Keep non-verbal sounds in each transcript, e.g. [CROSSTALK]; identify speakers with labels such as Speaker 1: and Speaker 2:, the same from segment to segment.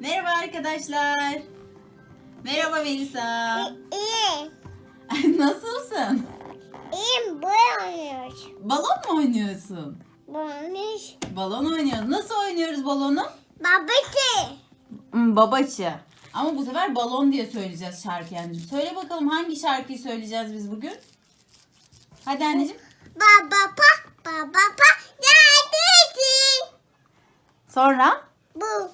Speaker 1: Merhaba arkadaşlar. Merhaba Melisa.
Speaker 2: İyi.
Speaker 1: Nasılsın?
Speaker 2: İyiyim. Böyle oynuyoruz.
Speaker 1: Balon mu oynuyorsun?
Speaker 2: Bulmuş.
Speaker 1: Balon oynuyoruz. Nasıl oynuyoruz balonu?
Speaker 2: Babacı.
Speaker 1: Hmm, babaçı. Ama bu sefer balon diye söyleyeceğiz şarkı yani. Söyle bakalım hangi şarkıyı söyleyeceğiz biz bugün? Hadi anneciğim.
Speaker 2: Baba pa. Baba pa. Neredesin?
Speaker 1: Sonra
Speaker 2: Bu.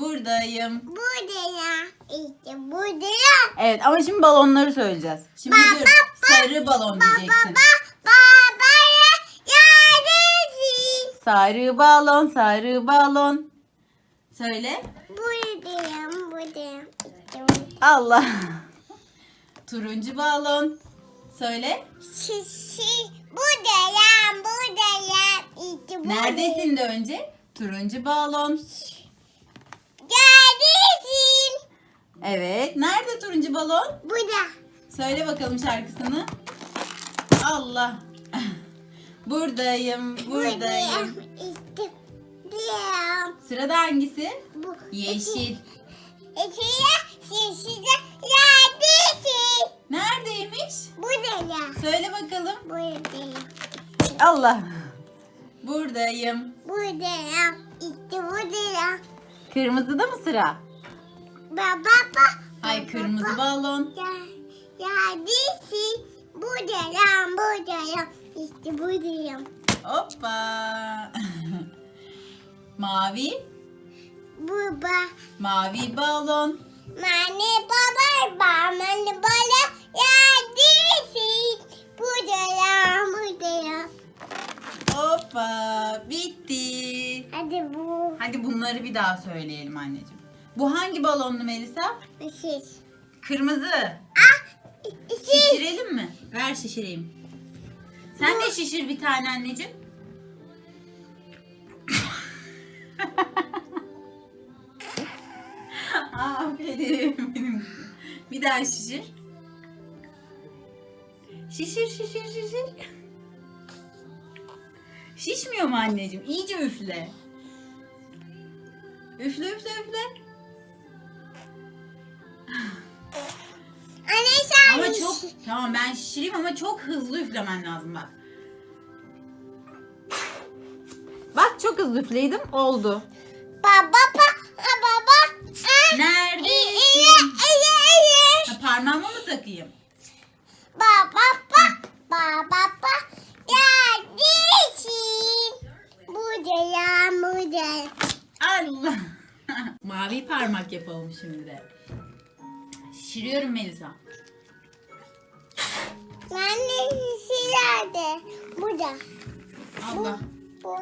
Speaker 1: Buradayım.
Speaker 2: Burada ya. İşte burada ya.
Speaker 1: Evet ama şimdi balonları söyleyeceğiz. Şimdi
Speaker 2: Baba,
Speaker 1: dur.
Speaker 2: baba,
Speaker 1: Sarı balon
Speaker 2: Baba
Speaker 1: diyeceksin.
Speaker 2: pa. Baba ya. Neredesin?
Speaker 1: Sarı balon, sarı balon. Söyle.
Speaker 2: Buradayım. Buradayım.
Speaker 1: Allah. [LAUGHS] Turuncu balon. Söyle.
Speaker 2: Şişi. Buradayım. Buradayım. İşte buradayım.
Speaker 1: Neredesin de önce? Turuncu balon.
Speaker 2: Neredesin?
Speaker 1: Evet. Nerede turuncu balon?
Speaker 2: Burada.
Speaker 1: Söyle bakalım şarkısını. Allah. [LAUGHS] Buradayım, buradayım. Sırada hangisi?
Speaker 2: Bu.
Speaker 1: Yeşil.
Speaker 2: Eşeğe şişide neredesin?
Speaker 1: Neredeymiş?
Speaker 2: Burada ya.
Speaker 1: Söyle bakalım.
Speaker 2: Buradayım.
Speaker 1: Allah. Buradayım.
Speaker 2: Buradayım. İşte buradayım.
Speaker 1: Kırmızıda mı sıra?
Speaker 2: Baba.
Speaker 1: Ay kırmızı balon.
Speaker 2: Ya, neredesin? Buradayım. Buradayım. İşte buradayım.
Speaker 1: Hoppa. [LAUGHS] Mavi.
Speaker 2: Baba.
Speaker 1: Mavi balon.
Speaker 2: Mane baba. Mane baba. Neredesin? Buradayım. Buradayım.
Speaker 1: Hoppa. Bitti.
Speaker 2: Hadi bu.
Speaker 1: Hadi bunları bir daha söyleyelim anneciğim. Bu hangi balonlu Melisa?
Speaker 2: Siz.
Speaker 1: Kırmızı.
Speaker 2: Ah. Siz.
Speaker 1: Şişirelim mi? Ver şişireyim. Sen de şişir bir tane anneciğim. [LAUGHS] Aferin benim. Bir daha şişir. Şişir şişir şişir. Şişmiyor mu anneciğim? İyice üfle. Üfle üfle üfle. Tamam ben şişireyim ama çok hızlı üflemen lazım bak. Bak çok hızlı üfleydim oldu.
Speaker 2: Baba baba. İyi, iyi.
Speaker 1: Ha, parmağıma mı takayım?
Speaker 2: Baba. Baba pa. Neredesin? Buradayım. Buradayım.
Speaker 1: Allah. [LAUGHS] Mavi parmak yapalım şimdi de. Şişiriyorum Melisa.
Speaker 2: Anne nerede? Burada.
Speaker 1: Allah.
Speaker 2: Bu.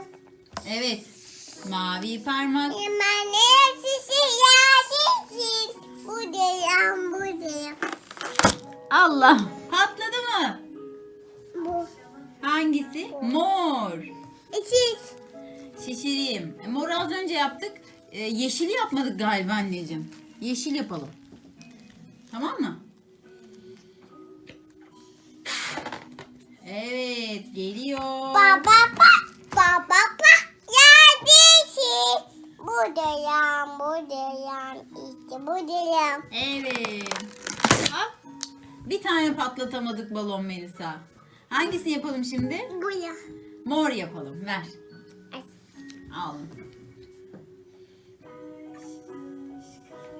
Speaker 1: Evet. Mavi parmak.
Speaker 2: Anne neredesin? Buradayım. Buradayım.
Speaker 1: Allah. Patladı mı?
Speaker 2: Bu.
Speaker 1: Hangisi? Mor.
Speaker 2: Siz.
Speaker 1: Şişireyim. E, Mor az önce yaptık. E, yeşili yapmadık galiba anneciğim. Yeşil yapalım. Tamam mı? Evet geliyor.
Speaker 2: Baba pa. Baba pa. Neredesin? Buradayım. Buradayım. İşte buradayım.
Speaker 1: Evet. Hop. Bir tane patlatamadık balon Melisa. Hangisini yapalım şimdi?
Speaker 2: Burada.
Speaker 1: Mor yapalım. Ver. Al.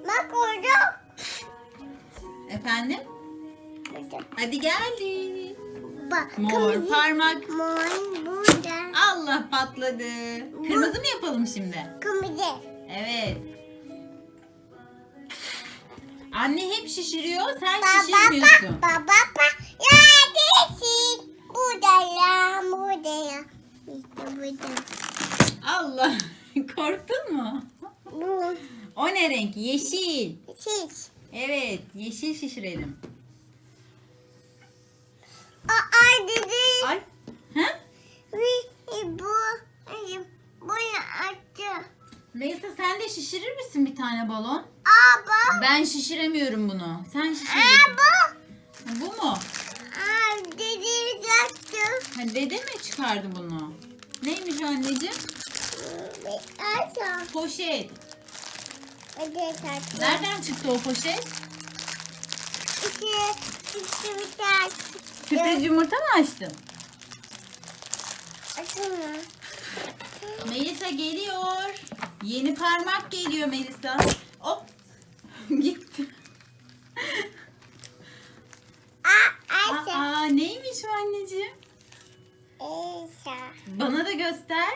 Speaker 2: Bak orada.
Speaker 1: Efendim? Hadi geldi.
Speaker 2: Bak.
Speaker 1: Mor
Speaker 2: kırmızı.
Speaker 1: parmak.
Speaker 2: Mor burada.
Speaker 1: Allah patladı. Kırmızı mı yapalım şimdi?
Speaker 2: Kırmızı.
Speaker 1: Evet. Anne hep şişiriyor, sen
Speaker 2: Baba
Speaker 1: şişirmiyorsun.
Speaker 2: pa. Baba pa. Neredesin? Buradayım. Buradayım. İşte burada.
Speaker 1: Allah, [LAUGHS] korktun mu?
Speaker 2: Bu.
Speaker 1: O ne renk? Yeşil.
Speaker 2: Siz.
Speaker 1: Evet, yeşil şişirelim.
Speaker 2: Aa dedi.
Speaker 1: Ay. Ha?
Speaker 2: Ve bu. Ay, Bunu açtı.
Speaker 1: Melisa sen de şişirir misin bir tane balon?
Speaker 2: Aa bu.
Speaker 1: Ben şişiremiyorum bunu. Sen şişir.
Speaker 2: Aa bu.
Speaker 1: Bu mu?
Speaker 2: Aa dedi açtı.
Speaker 1: Ha, dede mi çıkardı bunu? Neymiş anneciğim?
Speaker 2: Açtı.
Speaker 1: Poşet. Nereden çıktı o poşet?
Speaker 2: İki, iki bir tane.
Speaker 1: Sürpriz yumurta mı açtın?
Speaker 2: Açılma.
Speaker 1: Melisa geliyor. Yeni parmak geliyor Melisa. Hop. [LAUGHS] Gitti.
Speaker 2: Aa.
Speaker 1: Aa neymiş o anneciğim?
Speaker 2: Ayşe.
Speaker 1: Bana da göster.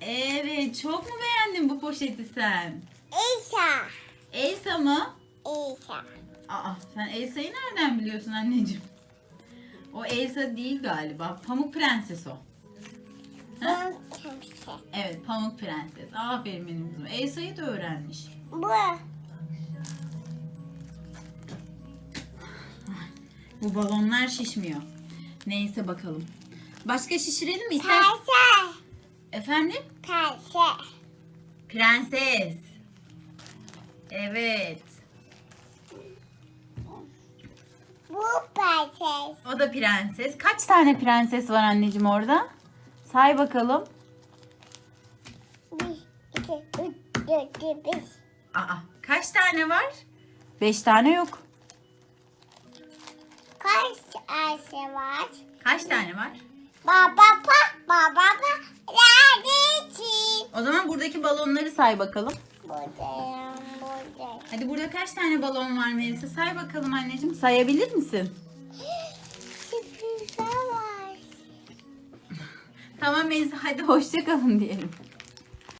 Speaker 1: Evet çok mu beğendin bu poşeti sen?
Speaker 2: Ayşe.
Speaker 1: Elsa mı?
Speaker 2: Ayşe.
Speaker 1: Aa sen Elsa'yı nereden biliyorsun anneciğim? O Elsa değil galiba. Pamuk Prenses o. Ha?
Speaker 2: Ben kimse.
Speaker 1: Evet Pamuk Prenses. Aferin benim kızım. Elsa'yı da öğrenmiş.
Speaker 2: Bu.
Speaker 1: Bu balonlar şişmiyor. Neyse bakalım. Başka şişirelim mi? İster...
Speaker 2: Payse.
Speaker 1: Efendim?
Speaker 2: Payse.
Speaker 1: Prenses. Evet.
Speaker 2: Bu payse.
Speaker 1: O da prenses. Kaç tane prenses var anneciğim orada? Say bakalım.
Speaker 2: Bir, iki, üç, dört, beş.
Speaker 1: Aa, kaç tane var? Beş tane yok.
Speaker 2: Kaç Ayşe var?
Speaker 1: Kaç tane var?
Speaker 2: Baba pa, baba pa.
Speaker 1: O zaman buradaki balonları say bakalım.
Speaker 2: Buradayım.
Speaker 1: Hadi burada kaç tane balon var Melisa? Say bakalım anneciğim. Sayabilir misin?
Speaker 2: Sürprizler var.
Speaker 1: Tamam Melisa hadi hoşça kalın diyelim.